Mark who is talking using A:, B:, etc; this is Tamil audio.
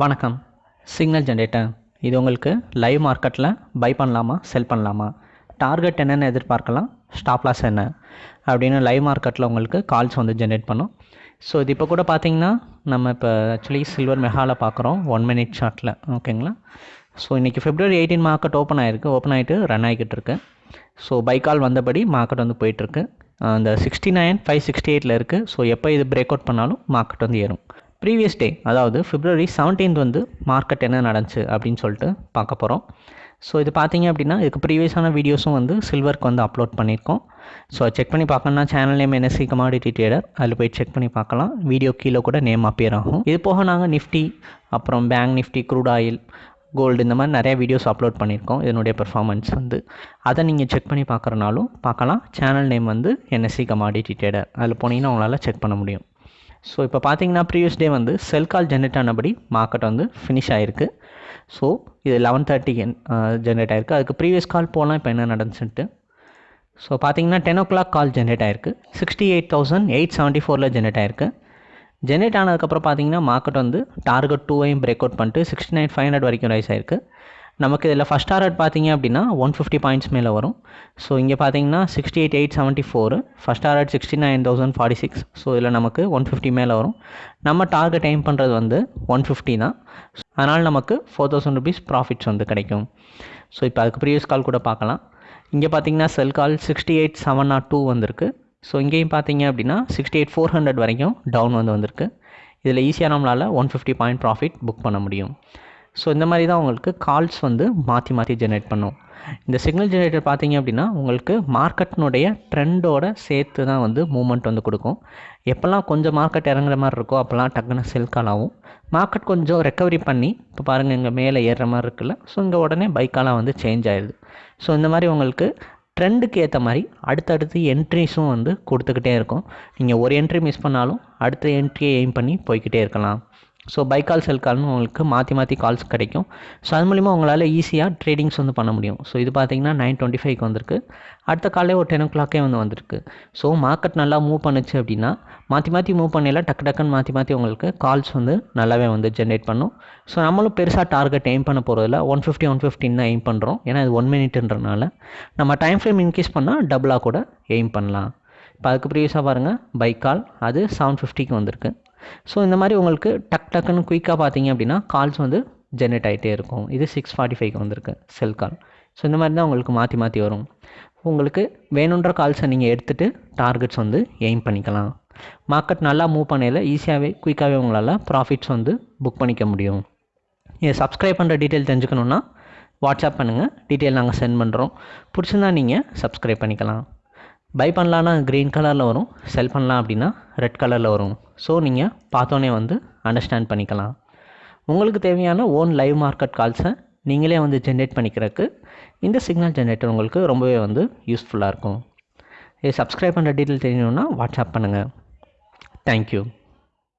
A: வணக்கம். சிக்னல் ஜென்ரேட்டர் இது உங்களுக்கு லைவ் மார்க்கெட்டில் பை பண்ணலாமா செல் பண்ணலாமா? டார்கெட் என்னென்னு எதிர்பார்க்கலாம் ஸ்டாப் லாஸ் என்ன? அப்படின்னு லைவ் மார்க்கெட்டில் உங்களுக்கு கால்ஸ் வந்து ஜென்ரேட் பண்ணும். ஸோ இது இப்போ கூட பார்த்தீங்கன்னா நம்ம இப்போ ஆக்சுவலி சில்வர் மெஹாவில் பார்க்குறோம் ஒன் மினிட் ஷார்ட்டில் ஓகேங்களா ஸோ இன்றைக்கி ஃபிப்ரவரி எயிட்டீன் மார்க்கெட் ஓப்பன் ஆகிருக்கு ஓப்பன் ஆகிட்டு ரன் ஆகிக்கிட்டு இருக்கு. ஸோ பை கால் வந்தபடி மார்க்கெட் வந்து போயிட்டுருக்கு அந்த சிக்ஸ்டி நைன் ஃபைவ் சிக்ஸ்டி எயிட்டில் இருக்குது ஸோ எப்போ இது பிரேக் அவுட் பண்ணாலும் மார்க்கெட் வந்து ஏறும். ப்ரீவியஸ் டே அதாவது ஃபிப்ரவரி செவன்டீன்த் வந்து மார்க்கெட் என்ன நடந்துச்சு அப்படின்னு சொல்லிட்டு பார்க்க போகிறோம் ஸோ இது பார்த்தீங்க அப்படின்னா இதுக்கு ப்ரீவியஸான வீடியோஸும் வந்து சில்வருக்கு வந்து அப்லோட் பண்ணியிருக்கோம். ஸோ செக் பண்ணி பார்க்கணும்னா channel name NSC commodity trader அதில் போய் செக் பண்ணி பார்க்கலாம். வீடியோ கீழே கூட நேம் அப்பியர் ஆகும். இது போக நாங்கள் நிஃப்டி அப்புறம் bank Nifty crude oil gold இந்த மாதிரி நிறைய வீடியோஸ் அப்லோட் பண்ணியிருக்கோம். இதனுடைய பெர்ஃபார்மன்ஸ் வந்து. அதை நீங்கள் செக் பண்ணி பார்க்குறனாலும் பார்க்கலாம். சேனல் நேம் வந்து என்எஸ்சி கமாடிட்டி ட்ரேடர் அதில் போனீங்கன்னா உங்களால் செக் பண்ண முடியும். ஸோ இப்போ பார்த்தீங்கன்னா ப்ரீவியஸ் டே வந்து செல் கால் ஜென்ரேட் ஆனபடி மார்க்கெட் வந்து ஃபினிஷ் ஆகிருக்கு ஸோ இது லெவன் தேர்ட்டி ஜென்ரேட் ஆகிருக்கு அதுக்கு ப்ரீவியஸ் கால் போகலாம் இப்போ என்ன நடந்துச்சுன்ட்டு ஸோ பார்த்தீங்கன்னா ten o'clock call generate ஆயிருக்கு. Sixty eight thousand eight seventy ஃபோரில் ஜென்ரேட் ஆயிருக்கு ஜென்ரேட் ஆனதுக்கப்புறம் பார்த்தீங்கன்னா மார்க்கெட் வந்து டார்கெட் டூவையும் பிரேக் அவுட் பண்ணிட்டு சிக்ஸ்டி நைன் ஃபைவ் ஹண்ட்ரட் வரைக்கும் ரைஸ் ஆயிருக்கு. நமக்கு இதில் ஃபஸ்ட் டார்கெட் பார்த்தீங்க அப்படின்னா ஒன் ஃபிஃப்டி பாயிண்ட்ஸ் மேலே வரும். ஸோ இங்கே பார்த்தீங்கன்னா sixty eight eight seventy four first target sixty nine thousand forty six so இதில் நமக்கு ஒன் ஃபிஃப்டி மேலே வரும். நம்ம டார்கெட் எய்ம் பண்ணுறது வந்து ஒன் ஃபிஃப்டி தான். அதனால் நமக்கு ஃபோர் தௌசண்ட் ருபீஸ் ப்ராஃபிட்ஸ் வந்து கிடைக்கும். ஸோ இப்போ அதுக்கு ப்ரீவியஸ் கால் கூட பார்க்கலாம். இங்கே பார்த்தீங்கன்னா sell call sixty eight seven naught two வந்திருக்கு. ஸோ இங்கேயும் பார்த்தீங்க அப்படின்னா சிக்ஸ்டி எயிட் ஃபோர் ஹண்ட்ரட் வரைக்கும் டவுன் வந்து வந்திருக்கு. இதில் ஈஸியாக நம்மளால் one fifty point profit book பண்ண முடியும். ஸோ இந்த மாதிரி தான் உங்களுக்கு கால்ஸ் வந்து மாற்றி மாற்றி ஜென்ரேட் பண்ணும். இந்த சிக்னல் ஜென்ரேட்டர் பார்த்தீங்க அப்படின்னா உங்களுக்கு மார்க்கெட்னுடைய ட்ரெண்டோட சேர்த்து தான் வந்து மூமெண்ட் வந்து கொடுக்கும். எப்போல்லாம் கொஞ்சம் மார்க்கெட் இறங்குற மாதிரி இருக்கோ அப்போல்லாம் டக்குன்னு செல் கால் ஆகும். மார்க்கெட் கொஞ்சம் ரெக்கவரி பண்ணி இப்போ பாருங்கள் இங்கே மேலே ஏறுற மாதிரி இருக்குல்ல ஸோ இங்கே உடனே பைக்காலாம் வந்து சேஞ்ச் ஆயிடுது. ஸோ இந்த மாதிரி உங்களுக்கு ட்ரெண்டுக்கு ஏற்ற மாதிரி அடுத்தடுத்து என்ட்ரிஸும் வந்து கொடுத்துக்கிட்டே இருக்கும். நீங்கள் ஒரு என்ட்ரி மிஸ் பண்ணாலும் அடுத்த என்ட்ரியை எய்ம் பண்ணி போய்கிட்டே இருக்கலாம். ஸோ பை கால் செல் கால்னு உங்களுக்கு மாற்றி மாற்றி கால்ஸ் கிடைக்கும். ஸோ அது மூலிமா உங்களால் ஈஸியாக ட்ரேடிங்ஸ் வந்து பண்ண முடியும். ஸோ இது பார்த்தீங்கன்னா நைன் டுவெண்ட்டி ஃபைவ்க்கு வந்திருக்கு. அடுத்த காலையில் ஒரு டென் ஓ கிளாக்கே வந்து வந்திருக்கு. ஸோ மார்க்கெட் நல்லா மூவ் பண்ணுச்சு அப்படின்னா மாற்றி மாற்றி மூவ் பண்ணல டக்கு டக்குன்னு மாற்றி மாற்றி உங்களுக்கு கால்ஸ் வந்து நல்லாவே வந்து ஜென்ரேட் பண்ணும். ஸோ நம்மளும் பெருசாக டார்கெட் எய்ம் பண்ண போகிறதில்ல ஒன் ஃபிஃப்டி ஒன் ஃபிஃப்டின் தான் எய்ம் பண்ணுறோம் ஏன்னா இது ஒன் மினிட்ன்றனால நம்ம டைம் ஃப்ரேம் இன்க்ரீஸ் பண்ணால் டபுளாக கூட எய்ம் பண்ணலாம். இப்போ அதுக்கு ப்ரீவியஸாக பாருங்கள் பை கால் அது செவன் ஃபிஃப்டிக்கு வந்திருக்கு. ஸோ இந்த மாதிரி உங்களுக்கு டக் டக்குன்னு குயிக்காக பார்த்தீங்க அப்படின்னா கால்ஸ் வந்து ஜென்ரேட் ஆகிட்டே இருக்கும். இது சிக்ஸ் ஃபார்ட்டி ஃபைவ்க்கு வந்திருக்கு செல் கால் ஸோ இந்த மாதிரி தான் உங்களுக்கு மாற்றி மாற்றி வரும். உங்களுக்கு வேணுன்ற கால்ஸை நீங்கள் எடுத்துகிட்டு டார்கெட்ஸ் வந்து எய்ம் பண்ணிக்கலாம். மார்க்கெட் நல்லா மூவ் பண்ணையில் ஈஸியாகவே குயிக்காகவே உங்களால் ப்ராஃபிட்ஸ் வந்து புக் பண்ணிக்க முடியும். இதை சப்ஸ்கிரைப் பண்ணுற டீட்டெயில் தெரிஞ்சுக்கணுன்னா வாட்ஸ்அப் பண்ணுங்கள் டீட்டெயில் நாங்கள் சென்ட் பண்ணுறோம் பிடிச்சிருந்தா நீங்கள் சப்ஸ்கிரைப் பண்ணிக்கலாம். பை பண்ணலான்னா க்ரீன் கலரில் வரும். செல் பண்ணலாம் அப்படின்னா ரெட் கலரில் வரும். ஸோ நீங்கள் பார்த்தோன்னே வந்து அண்டர்ஸ்டாண்ட் பண்ணிக்கலாம். உங்களுக்கு தேவையான ஓன் லைவ் மார்க்கெட் கால்ஸை நீங்களே வந்து ஜென்ரேட் பண்ணிக்கிறதுக்கு இந்த சிக்னல் ஜென்ரேட்டர் உங்களுக்கு ரொம்பவே வந்து யூஸ்ஃபுல்லாக இருக்கும். இது சப்ஸ்கிரைப் பண்ணுற டீட்டெயில் தெரியணுன்னா வாட்ஸ்அப் பண்ணுங்கள் தேங்க்யூ